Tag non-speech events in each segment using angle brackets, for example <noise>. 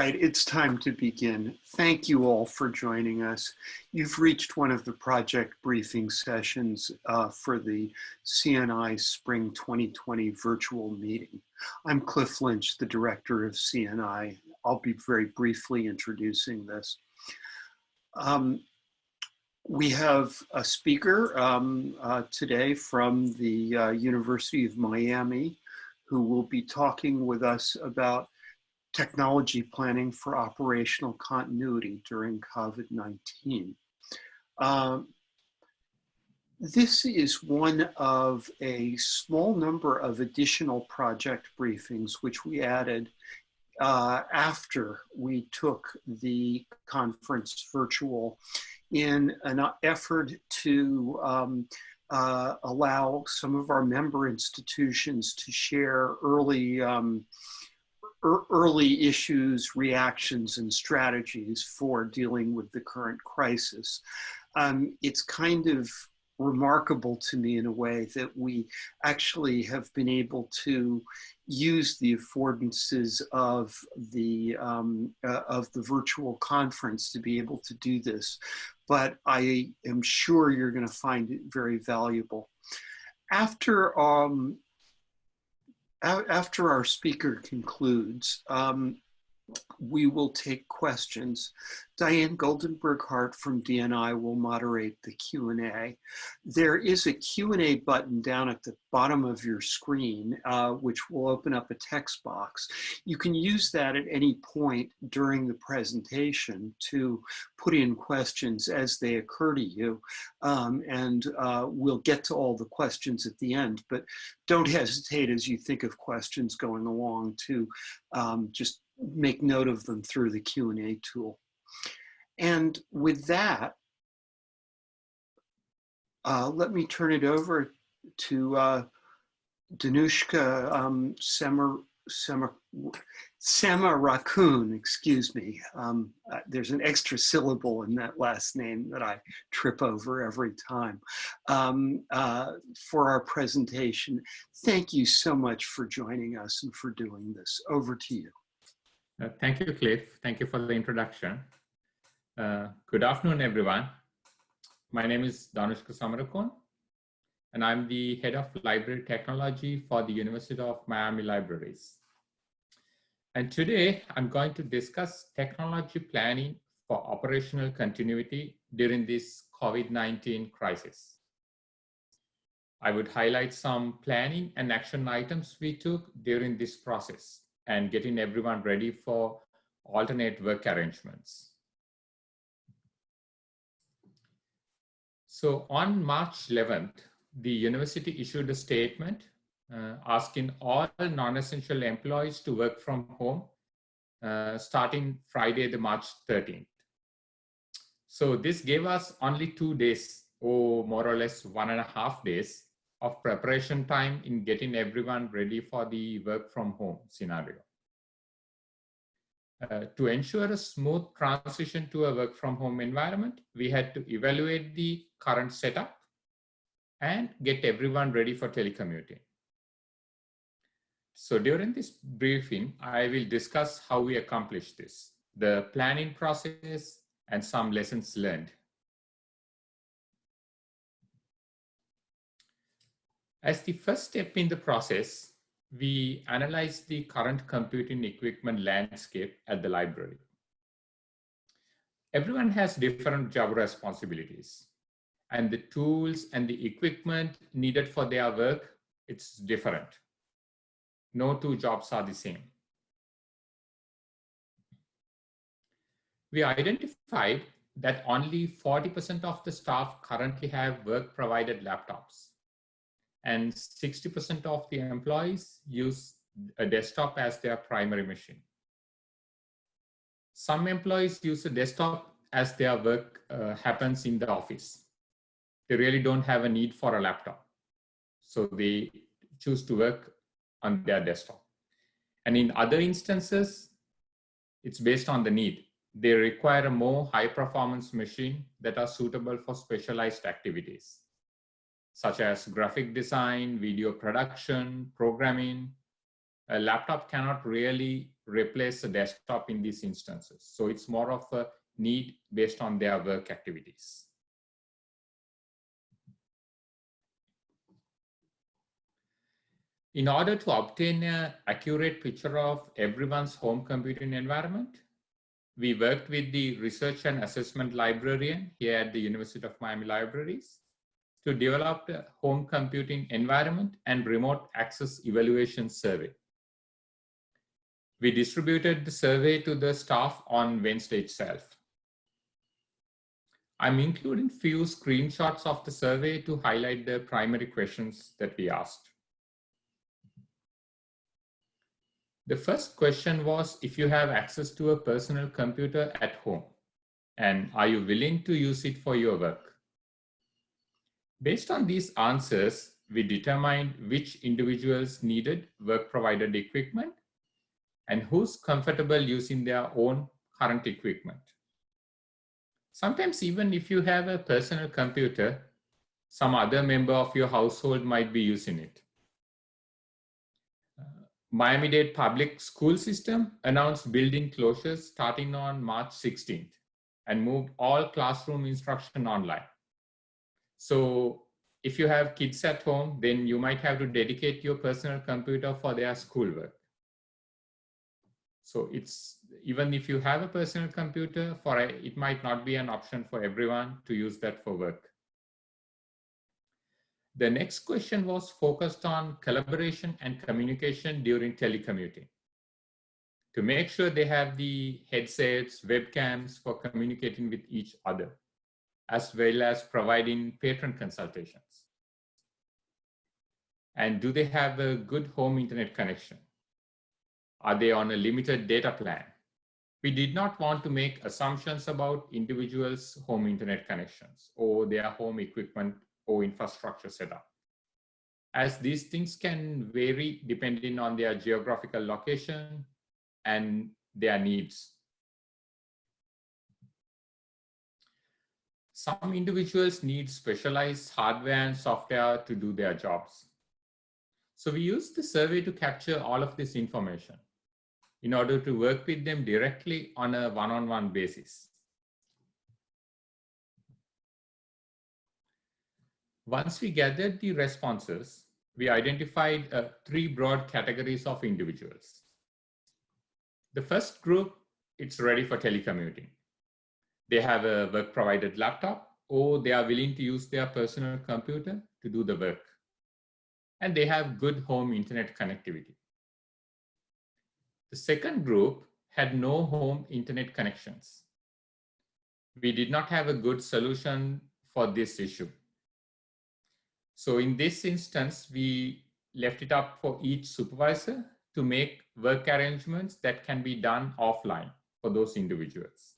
Right, it's time to begin. Thank you all for joining us. You've reached one of the project briefing sessions uh, for the CNI Spring 2020 virtual meeting. I'm Cliff Lynch, the director of CNI. I'll be very briefly introducing this. Um, we have a speaker um, uh, today from the uh, University of Miami who will be talking with us about technology planning for operational continuity during COVID-19. Um, this is one of a small number of additional project briefings which we added uh, after we took the conference virtual in an effort to um, uh, allow some of our member institutions to share early um, early issues, reactions, and strategies for dealing with the current crisis. Um, it's kind of remarkable to me in a way that we actually have been able to use the affordances of the um, uh, of the virtual conference to be able to do this. But I am sure you're going to find it very valuable. After um, after our speaker concludes, um, we will take questions. Diane Goldenberg Hart from CNI will moderate the Q&A. There is a Q&A button down at the bottom of your screen, uh, which will open up a text box. You can use that at any point during the presentation to put in questions as they occur to you. Um, and uh, we'll get to all the questions at the end, but don't hesitate as you think of questions going along to um, just make note of them through the Q&A tool. And with that, uh, let me turn it over to uh, Dhanushka um, Semar, Semar, Samarakoon, excuse me. Um, uh, there's an extra syllable in that last name that I trip over every time. Um, uh, for our presentation, thank you so much for joining us and for doing this. Over to you. Uh, thank you, Cliff. Thank you for the introduction. Uh, good afternoon, everyone. My name is Dhanushka Samarakoon, and I'm the head of library technology for the University of Miami Libraries. And today I'm going to discuss technology planning for operational continuity during this COVID-19 crisis. I would highlight some planning and action items we took during this process and getting everyone ready for alternate work arrangements. So on March 11th, the university issued a statement uh, asking all non-essential employees to work from home uh, starting Friday, the March 13th. So this gave us only two days, or more or less one and a half days of preparation time in getting everyone ready for the work from home scenario. Uh, to ensure a smooth transition to a work from home environment, we had to evaluate the current setup and get everyone ready for telecommuting. So during this briefing, I will discuss how we accomplished this, the planning process and some lessons learned. As the first step in the process, we analyze the current computing equipment landscape at the library. Everyone has different job responsibilities and the tools and the equipment needed for their work, it's different. No two jobs are the same. We identified that only 40% of the staff currently have work provided laptops and 60% of the employees use a desktop as their primary machine. Some employees use a desktop as their work uh, happens in the office. They really don't have a need for a laptop. So they choose to work on their desktop. And in other instances, it's based on the need. They require a more high performance machine that are suitable for specialized activities such as graphic design, video production, programming. A laptop cannot really replace a desktop in these instances. So it's more of a need based on their work activities. In order to obtain an accurate picture of everyone's home computing environment, we worked with the research and assessment librarian here at the University of Miami Libraries to develop a home computing environment and remote access evaluation survey. We distributed the survey to the staff on Wednesday itself. I'm including few screenshots of the survey to highlight the primary questions that we asked. The first question was if you have access to a personal computer at home and are you willing to use it for your work? Based on these answers, we determined which individuals needed work provided equipment and who's comfortable using their own current equipment. Sometimes even if you have a personal computer, some other member of your household might be using it. Uh, Miami-Dade public school system announced building closures starting on March 16th and moved all classroom instruction online. So if you have kids at home, then you might have to dedicate your personal computer for their schoolwork. So it's even if you have a personal computer for a, it might not be an option for everyone to use that for work. The next question was focused on collaboration and communication during telecommuting. To make sure they have the headsets, webcams for communicating with each other, as well as providing patron consultations. And do they have a good home internet connection? Are they on a limited data plan? We did not want to make assumptions about individuals' home internet connections or their home equipment or infrastructure setup. As these things can vary depending on their geographical location and their needs. Some individuals need specialized hardware and software to do their jobs. So we used the survey to capture all of this information in order to work with them directly on a one-on-one -on -one basis. Once we gathered the responses, we identified uh, three broad categories of individuals. The first group, it's ready for telecommuting. They have a work provided laptop or they are willing to use their personal computer to do the work. And they have good home internet connectivity. The second group had no home internet connections. We did not have a good solution for this issue. So in this instance, we left it up for each supervisor to make work arrangements that can be done offline for those individuals.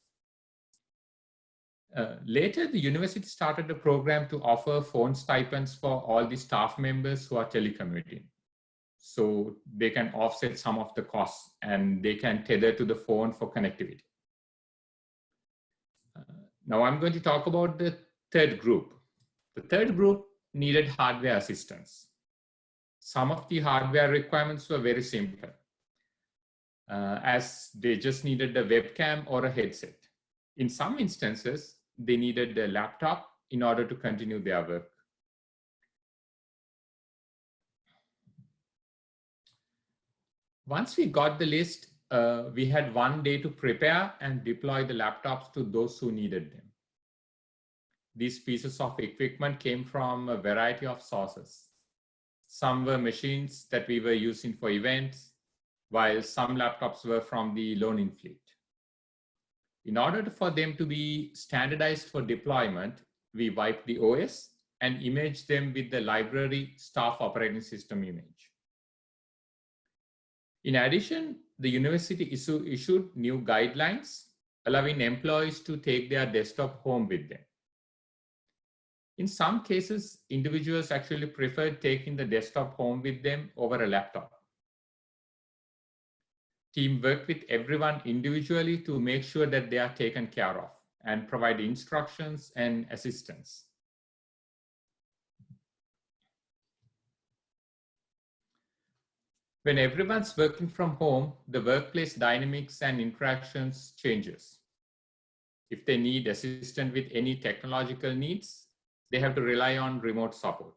Uh, later, the university started a program to offer phone stipends for all the staff members who are telecommuting. So they can offset some of the costs and they can tether to the phone for connectivity. Uh, now I'm going to talk about the third group. The third group needed hardware assistance. Some of the hardware requirements were very simple, uh, as they just needed a webcam or a headset. In some instances, they needed a laptop in order to continue their work. Once we got the list, uh, we had one day to prepare and deploy the laptops to those who needed them. These pieces of equipment came from a variety of sources. Some were machines that we were using for events, while some laptops were from the loaning fleet. In order for them to be standardized for deployment, we wipe the OS and image them with the library staff operating system image. In addition, the university issue, issued new guidelines allowing employees to take their desktop home with them. In some cases, individuals actually prefer taking the desktop home with them over a laptop. Team worked with everyone individually to make sure that they are taken care of and provide instructions and assistance. When everyone's working from home, the workplace dynamics and interactions changes. If they need assistance with any technological needs, they have to rely on remote support.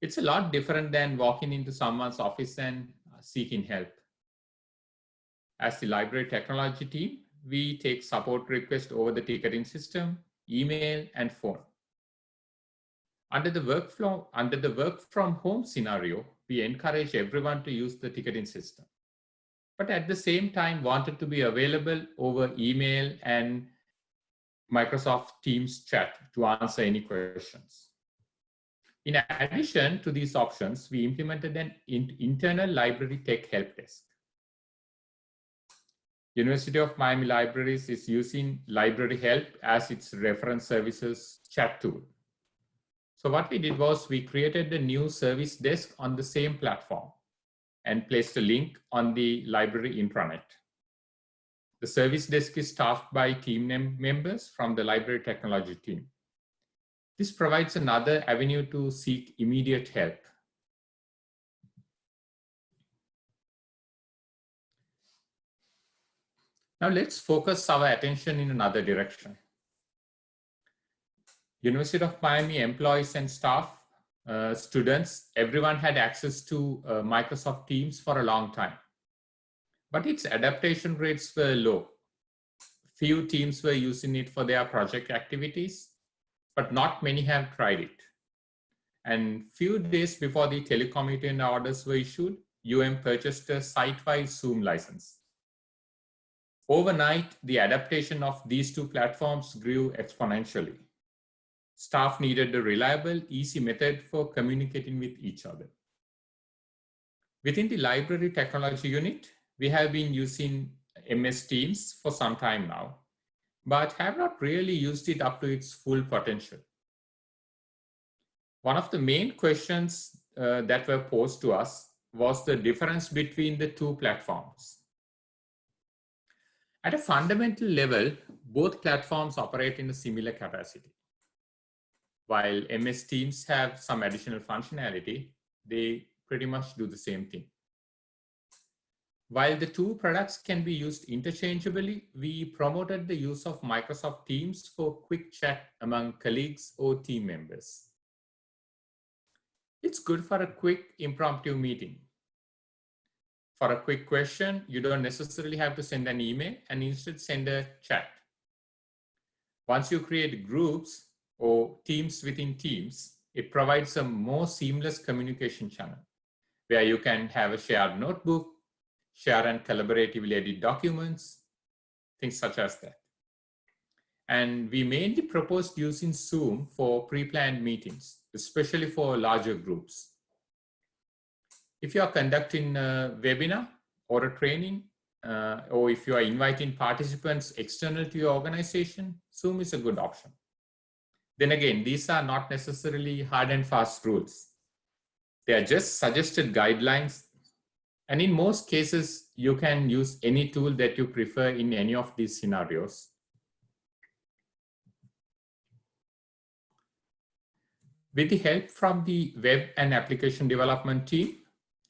It's a lot different than walking into someone's office and uh, seeking help. As the library technology team, we take support requests over the ticketing system, email, and phone. Under the workflow, under the work from home scenario, we encourage everyone to use the ticketing system. But at the same time, wanted to be available over email and Microsoft Teams chat to answer any questions. In addition to these options, we implemented an internal library tech help desk. University of Miami Libraries is using LibraryH3lp as its reference services chat tool. So what we did was we created a new service desk on the same platform and placed a link on the library intranet. The service desk is staffed by team members from the library technology team. This provides another avenue to seek immediate help. Now let's focus our attention in another direction. University of Miami employees and staff, uh, students, everyone had access to uh, Microsoft Teams for a long time. But its adaptation rates were low. Few teams were using it for their project activities, but not many have tried it. And few days before the telecommuting orders were issued, UM purchased a site-wide Zoom license. Overnight, the adaptation of these two platforms grew exponentially. Staff needed a reliable, easy method for communicating with each other. Within the library technology unit, we have been using MS Teams for some time now, but have not really used it up to its full potential. One of the main questions uh, that were posed to us was the difference between the two platforms. At a fundamental level, both platforms operate in a similar capacity. While MS Teams have some additional functionality, they pretty much do the same thing. While the two products can be used interchangeably, we promoted the use of Microsoft Teams for quick chat among colleagues or team members. It's good for a quick impromptu meeting for a quick question, you don't necessarily have to send an email and instead send a chat. Once you create groups or teams within teams, it provides a more seamless communication channel where you can have a shared notebook, share and collaboratively edit documents, things such as that. And we mainly proposed using Zoom for pre-planned meetings, especially for larger groups. If you are conducting a webinar or a training, uh, or if you are inviting participants external to your organization, Zoom is a good option. Then again, these are not necessarily hard and fast rules. They are just suggested guidelines. And in most cases, you can use any tool that you prefer in any of these scenarios. With the help from the web and application development team,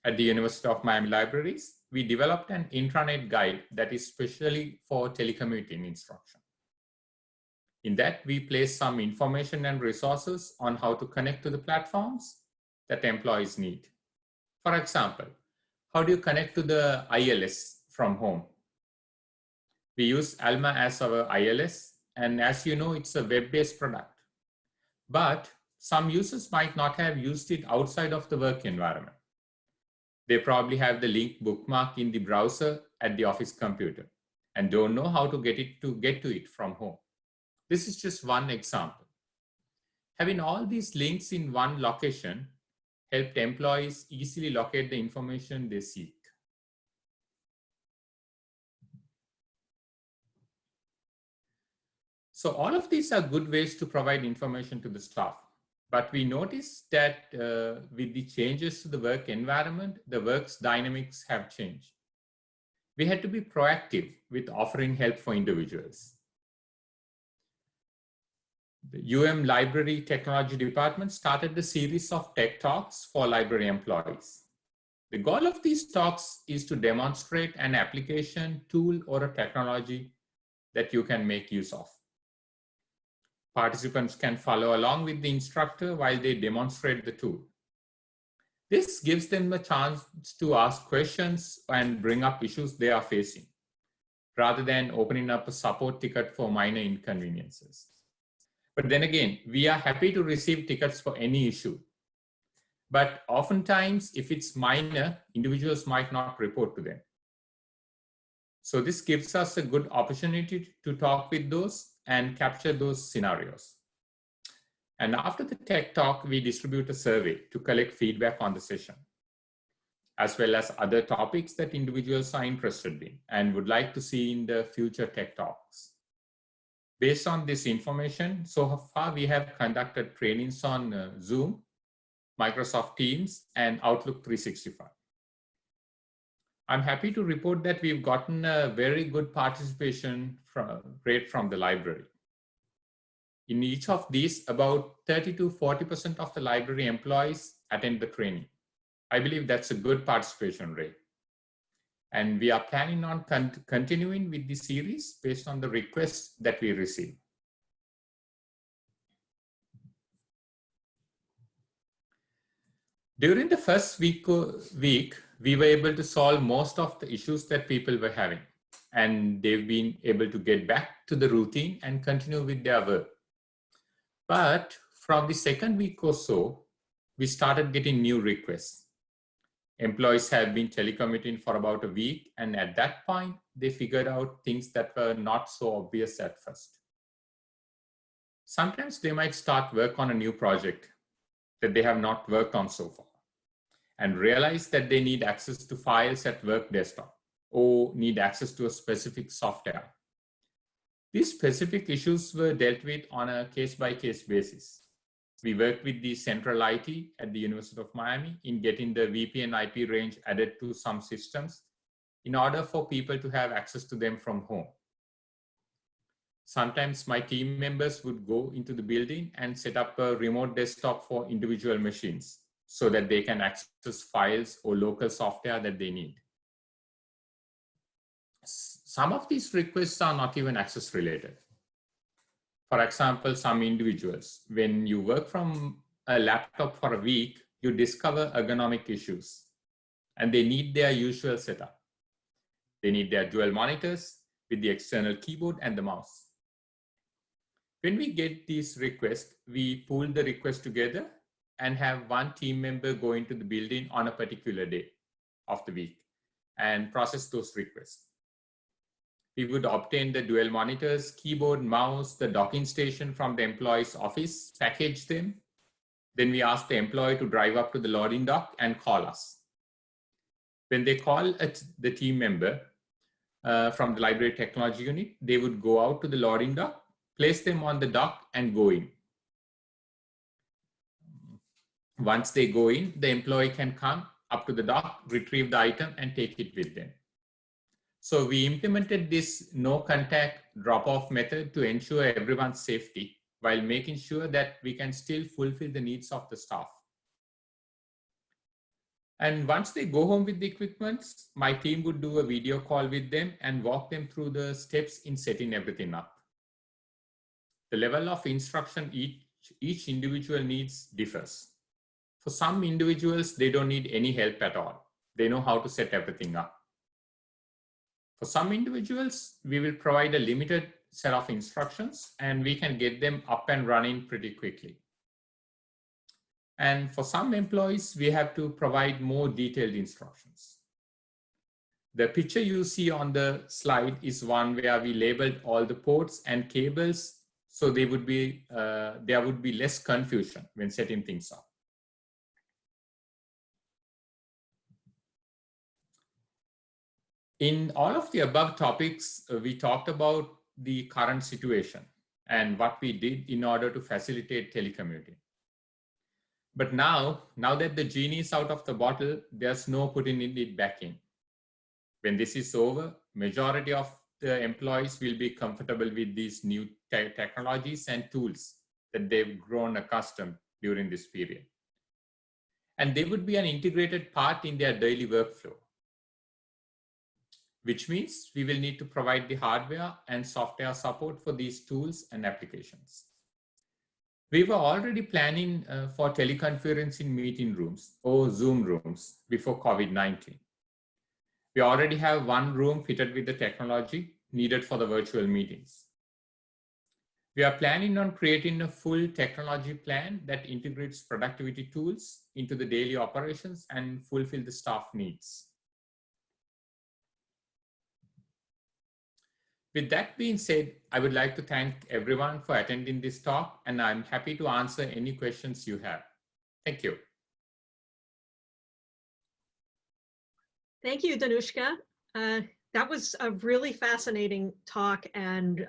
at the University of Miami Libraries, we developed an intranet guide that is specially for telecommuting instruction. In that, we place some information and resources on how to connect to the platforms that employees need. For example, how do you connect to the ILS from home? We use Alma as our ILS, and as you know, it's a web-based product. But some users might not have used it outside of the work environment. They probably have the link bookmark in the browser at the office computer and don't know how to get it to get to it from home. This is just one example. Having all these links in one location helped employees easily locate the information they seek. So all of these are good ways to provide information to the staff. But we noticed that uh, with the changes to the work environment, the work's dynamics have changed. We had to be proactive with offering help for individuals. The UM Library Technology Department started a series of tech talks for library employees. The goal of these talks is to demonstrate an application tool or a technology that you can make use of. Participants can follow along with the instructor while they demonstrate the tool. This gives them a chance to ask questions and bring up issues they are facing, rather than opening up a support ticket for minor inconveniences. But then again, we are happy to receive tickets for any issue. But oftentimes, if it's minor, individuals might not report to them. So this gives us a good opportunity to talk with those and capture those scenarios. And after the tech talk, we distribute a survey to collect feedback on the session, as well as other topics that individuals are interested in and would like to see in the future tech talks. Based on this information, so far we have conducted trainings on uh, Zoom, Microsoft Teams, and Outlook 365. I'm happy to report that we've gotten a very good participation from, rate from the library. In each of these, about 30 to 40% of the library employees attend the training. I believe that's a good participation rate. And we are planning on con continuing with the series based on the requests that we receive. During the first week, week, we were able to solve most of the issues that people were having. And they've been able to get back to the routine and continue with their work. But from the second week or so, we started getting new requests. Employees have been telecommuting for about a week. And at that point, they figured out things that were not so obvious at first. Sometimes they might start work on a new project that they have not worked on so far and realize that they need access to files at work desktop or need access to a specific software. These specific issues were dealt with on a case-by-case -case basis. We worked with the central IT at the University of Miami in getting the VPN IP range added to some systems in order for people to have access to them from home. Sometimes my team members would go into the building and set up a remote desktop for individual machines so that they can access files or local software that they need. Some of these requests are not even access related. For example, some individuals, when you work from a laptop for a week, you discover ergonomic issues and they need their usual setup. They need their dual monitors with the external keyboard and the mouse. When we get these requests, we pull the request together and have one team member go into the building on a particular day of the week and process those requests. We would obtain the dual monitors, keyboard, mouse, the docking station from the employee's office, package them. Then we ask the employee to drive up to the loading dock and call us. When they call at the team member uh, from the library technology unit, they would go out to the loading dock, place them on the dock and go in. Once they go in, the employee can come up to the dock, retrieve the item and take it with them. So we implemented this no contact drop off method to ensure everyone's safety while making sure that we can still fulfill the needs of the staff. And once they go home with the equipment, my team would do a video call with them and walk them through the steps in setting everything up. The level of instruction each, each individual needs differs. For some individuals, they don't need any help at all. They know how to set everything up. For some individuals, we will provide a limited set of instructions and we can get them up and running pretty quickly. And for some employees, we have to provide more detailed instructions. The picture you see on the slide is one where we labeled all the ports and cables so they would be, uh, there would be less confusion when setting things up. In all of the above topics, uh, we talked about the current situation and what we did in order to facilitate telecommuting. But now, now that the genie is out of the bottle, there's no putting it back in. When this is over, majority of the employees will be comfortable with these new te technologies and tools that they've grown accustomed during this period. and they would be an integrated part in their daily workflow. Which means we will need to provide the hardware and software support for these tools and applications. We were already planning uh, for teleconferencing meeting rooms or Zoom rooms before COVID-19. We already have one room fitted with the technology needed for the virtual meetings. We are planning on creating a full technology plan that integrates productivity tools into the daily operations and fulfill the staff needs. With that being said, I would like to thank everyone for attending this talk, and I'm happy to answer any questions you have. Thank you. Thank you, Dhanushka. Uh, that was a really fascinating talk and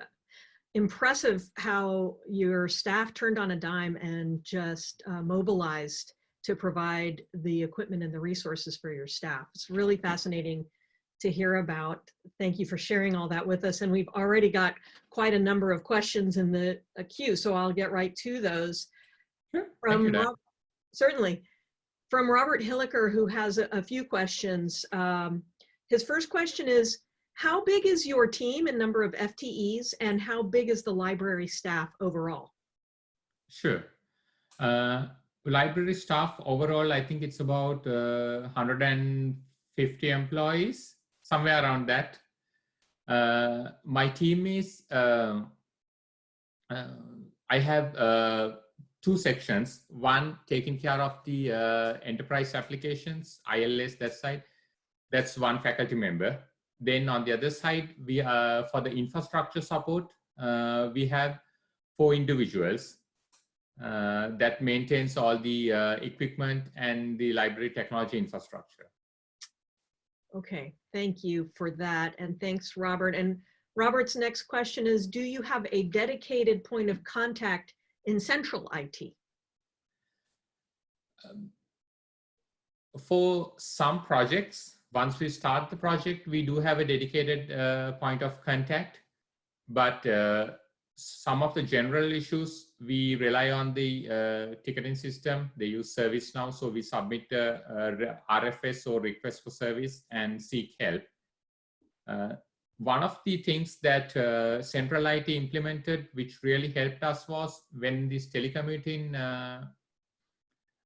impressive how your staff turned on a dime and just uh, mobilized to provide the equipment and the resources for your staff. It's really fascinating to hear about. Thank you for sharing all that with us. And we've already got quite a number of questions in the queue, so I'll get right to those. Sure. From Rob, certainly. From Robert Hilliker, who has a, a few questions. Um, his first question is, how big is your team in number of FTEs and how big is the library staff overall? Sure. Uh, library staff overall, I think it's about uh, 150 employees somewhere around that. Uh, my team is, uh, uh, I have uh, two sections, one taking care of the uh, enterprise applications, ILS that side, that's one faculty member. Then on the other side, we uh, for the infrastructure support, we have four individuals that maintains all the equipment and the library technology infrastructure. Okay, thank you for that. And thanks, Robert. And Robert's next question is, do you have a dedicated point of contact in central IT? Um, for some projects, once we start the project, we do have a dedicated uh, point of contact, but uh, some of the general issues, we rely on the uh, ticketing system. They use ServiceNow, so we submit a, a RFS or request for service and seek help. Uh, one of the things that uh, Central IT implemented, which really helped us was when these telecommuting uh,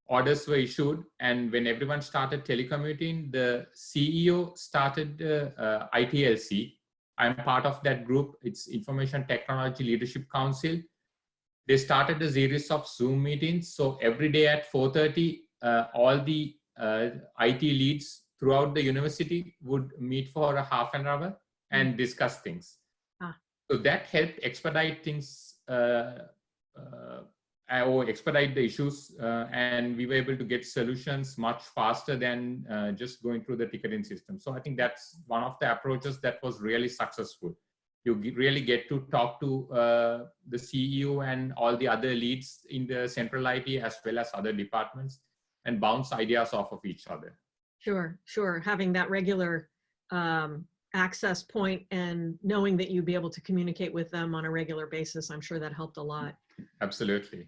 orders were issued and when everyone started telecommuting, the CEO started uh, ITLC, I'm part of that group. It's Information Technology Leadership Council. They started a series of Zoom meetings. So every day at 4.30, uh, all the uh, IT leads throughout the university would meet for a half an hour and hmm. discuss things. Ah. So that helped expedite things uh, uh or expedite the issues uh, and we were able to get solutions much faster than uh, just going through the ticketing system. So I think that's one of the approaches that was really successful. You really get to talk to uh, the CEO and all the other leads in the central IT as well as other departments and bounce ideas off of each other. Sure, sure. Having that regular um, access point and knowing that you'd be able to communicate with them on a regular basis, I'm sure that helped a lot. Absolutely.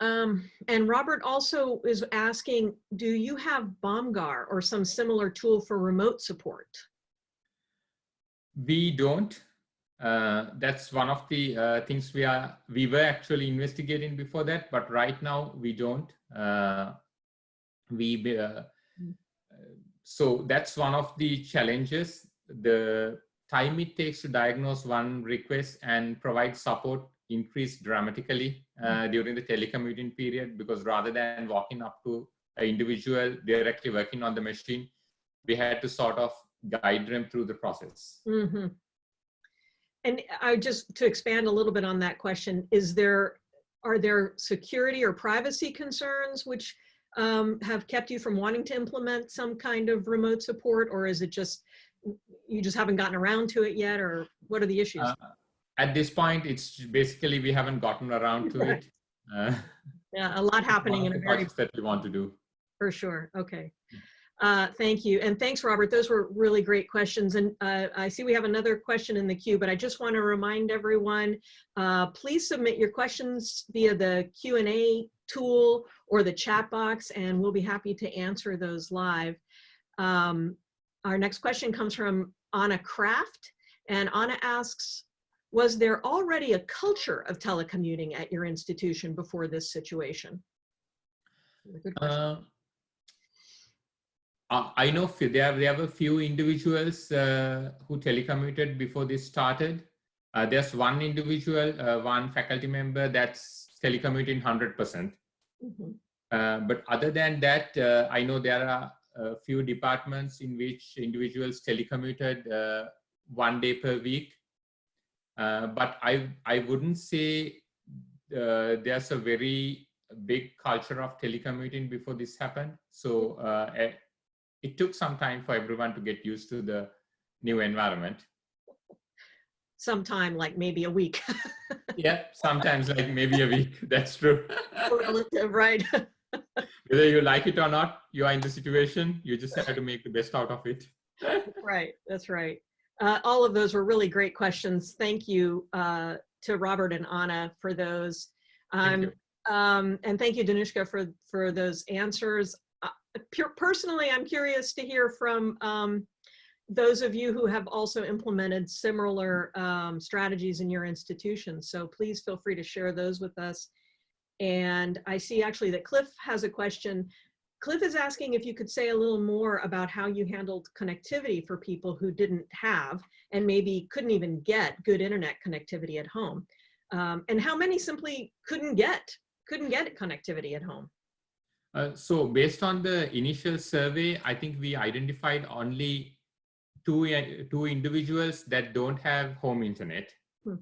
Um, and Robert also is asking, do you have BOMGAR or some similar tool for remote support? We don't. Uh, that's one of the uh, things we are we were actually investigating before that, but right now we don't. Uh, we uh, hmm. so that's one of the challenges. The time it takes to diagnose one request and provide support increased dramatically uh, mm-hmm. during the telecommuting period because rather than walking up to an individual directly working on the machine, we had to sort of guide them through the process. Mm -hmm. And I just to expand a little bit on that question, is there are there security or privacy concerns which um, have kept you from wanting to implement some kind of remote support, or is it just you just haven't gotten around to it yet, or what are the issues? Uh, at this point, it's basically we haven't gotten around to it. <laughs> Uh, yeah, a lot <laughs> happening in a very that we want to do. For sure. Okay. Uh, thank you. And thanks, Robert. Those were really great questions. And uh, I see we have another question in the queue, but I just want to remind everyone, uh, please submit your questions via the Q&A tool or the chat box, and we'll be happy to answer those live. Um, our next question comes from Anna Kraft, and Anna asks, was there already a culture of telecommuting at your institution before this situation? Uh, I know there, there were a few individuals uh, who telecommuted before this started. Uh, there's one individual, uh, one faculty member that's telecommuting 100%. Mhm. Uh, but other than that, uh, I know there are a few departments in which individuals telecommuted uh, one day per week. Uh, but I, I wouldn't say uh, there's a very big culture of telecommuting before this happened. So uh, it took some time for everyone to get used to the new environment. Sometime like maybe a week. <laughs> Yeah, sometimes like maybe a week. <laughs> That's true. Relative, right? <laughs> Whether you like it or not, you are in the situation. You just have to make the best out of it. Right, that's right. Uh, all of those were really great questions. Thank you uh, to Robert and Anna for those. Thank Um, you. um, and thank you, Dhanushka, for, for those answers. Personally, I'm curious to hear from um, those of you who have also implemented similar um, strategies in your institutions. So please feel free to share those with us. And I see actually that Cliff has a question. Cliff is asking if you could say a little more about how you handled connectivity for people who didn't have and maybe couldn't even get good internet connectivity at home. Um, and how many simply couldn't get, couldn't get connectivity at home. Uh, so based on the initial survey, I think we identified only two, uh, two individuals that don't have home internet. Hmm.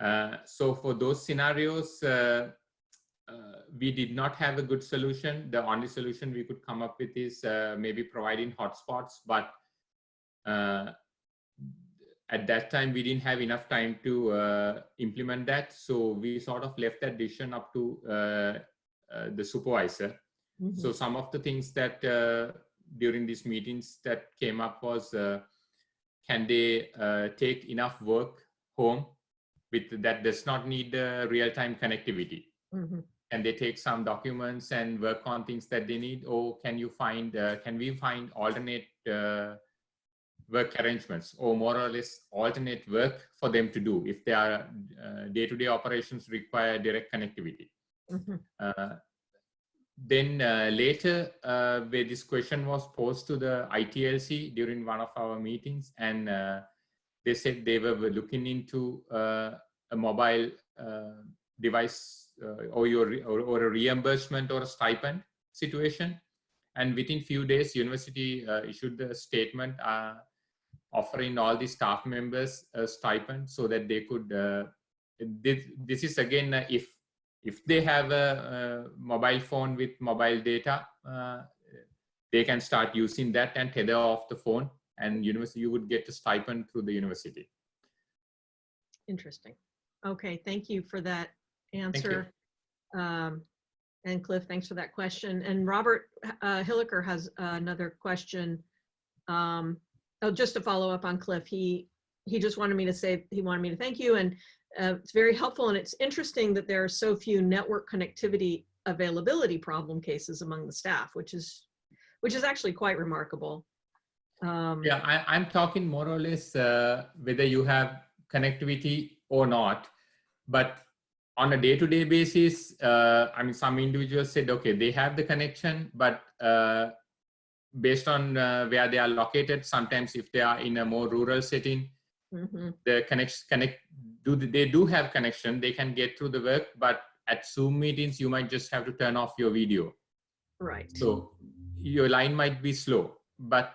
Uh, so for those scenarios, uh, we did not have a good solution. The only solution we could come up with is maybe providing hotspots, but uh, at that time we didn't have enough time to implement that. So we sort of left that decision up to the supervisor. Mhm. So some of the things that uh, during these meetings that came up was, uh, can they uh, take enough work home with that does not need uh, real-time connectivity? Mhm. Can they take some documents and work on things that they need? Or can you find, uh, can we find alternate uh, work arrangements or more or less alternate work for them to do if their uh, day-to-day operations require direct connectivity? Mhm. Uh, then uh, later, uh, where this question was posed to the ITLC during one of our meetings, and uh, they said they were looking into uh, a mobile uh, device uh, or, your, or, or a reimbursement or a stipend situation. And within few days, university issued the statement offering all the staff members a stipend so that they could. This, this is again if if they have a, a mobile phone with mobile data, uh, they can start using that and tether off the phone and university, you would get a stipend through the university. Interesting. Okay, thank you for that answer. Um, and Cliff, thanks for that question. And Robert uh, Hilliker has another question. Um, oh, just to follow up on Cliff, he he just wanted me to say he wanted me to thank you, and uh, it's very helpful. And it's interesting that there are so few network connectivity availability problem cases among the staff, which is which is actually quite remarkable. Um, Yeah, I, I'm talking more or less uh, whether you have connectivity or not. But on a day-to-day basis, uh, I mean, some individuals said, okay, they have the connection, but uh, based on uh, where they are located, sometimes if they are in a more rural setting, mhm. the connect connect do they do have connection, they can get through the work, but at Zoom meetings, you might just have to turn off your video. Right. So your line might be slow, but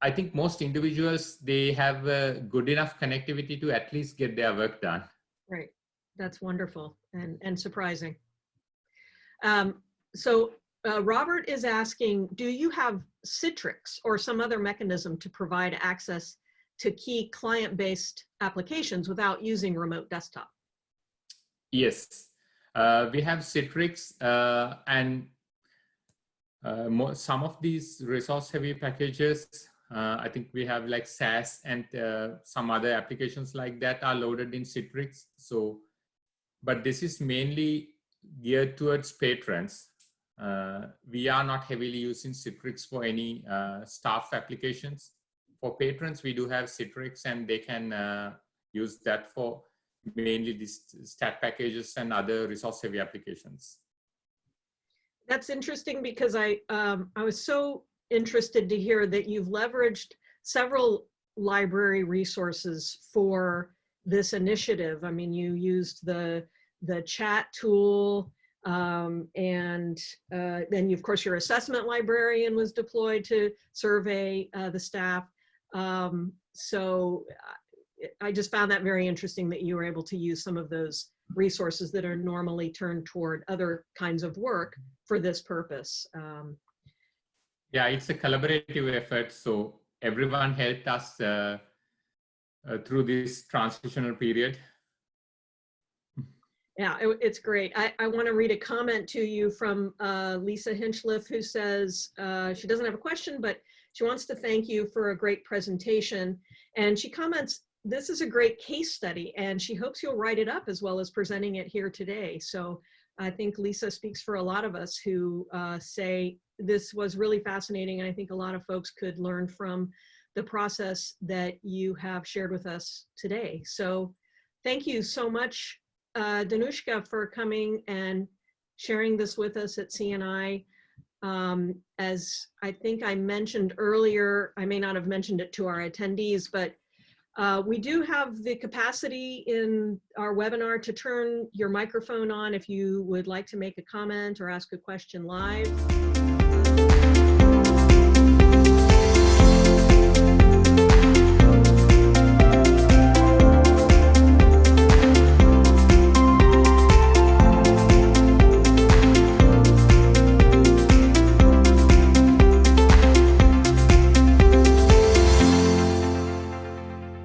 I think most individuals, they have a good enough connectivity to at least get their work done. Right. That's wonderful and, and surprising. Um, so uh, Robert is asking, do you have Citrix or some other mechanism to provide access to key client-based applications without using remote desktop? Yes, uh, we have Citrix uh, and uh, mo some of these resource heavy packages. Uh, I think we have like SAS and uh, some other applications like that are loaded in Citrix. So, but this is mainly geared towards patrons. Uh, we are not heavily using Citrix for any staff applications. For patrons, we do have Citrix and they can uh, use that for mainly these stat packages and other resource heavy applications. That's interesting because I, um, I was so interested to hear that you've leveraged several library resources for this initiative. I mean, you used the, the chat tool um, and uh, then you, of course your assessment librarian was deployed to survey uh, the staff. Um, so I just found that very interesting that you were able to use some of those resources that are normally turned toward other kinds of work for this purpose. Um, yeah, it's a collaborative effort. So everyone helped us uh, uh, through this transitional period. Yeah, it, it's great. I, I want to read a comment to you from uh, Lisa Hinchliffe, who says uh, she doesn't have a question, but she wants to thank you for a great presentation. And she comments, this is a great case study, and she hopes you'll write it up as well as presenting it here today. So I think Lisa speaks for a lot of us who uh, say this was really fascinating. And I think a lot of folks could learn from the process that you have shared with us today. So thank you so much, uh, Dhanushka, for coming and sharing this with us at CNI. Um, as I think I mentioned earlier, I may not have mentioned it to our attendees, but uh, we do have the capacity in our webinar to turn your microphone on if you would like to make a comment or ask a question live.